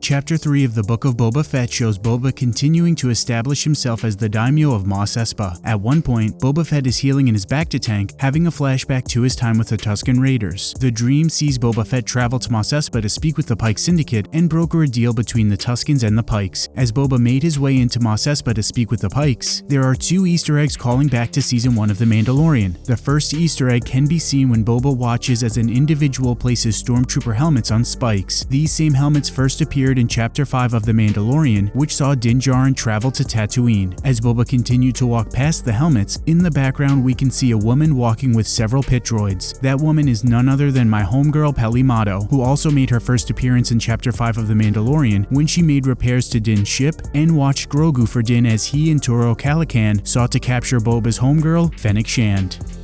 Chapter 3 of the Book of Boba Fett shows Boba continuing to establish himself as the daimyo of Mos Espa. At one point, Boba Fett is healing in his bacta tank, having a flashback to his time with the Tusken Raiders. The dream sees Boba Fett travel to Mos Espa to speak with the Pike Syndicate and broker a deal between the Tuskens and the Pikes. As Boba made his way into Mos Espa to speak with the Pikes, there are two Easter eggs calling back to Season 1 of The Mandalorian. The first Easter egg can be seen when Boba watches as an individual places stormtrooper helmets on spikes. These same helmets first appeared in Chapter 5 of The Mandalorian, which saw Din Djarin travel to Tatooine. As Boba continued to walk past the helmets, in the background we can see a woman walking with several pit droids. That woman is none other than my homegirl Peli Motto, who also made her first appearance in Chapter 5 of The Mandalorian when she made repairs to Din's ship and watched Grogu for Din as he and Toro Calican sought to capture Boba's homegirl, Fennec Shand.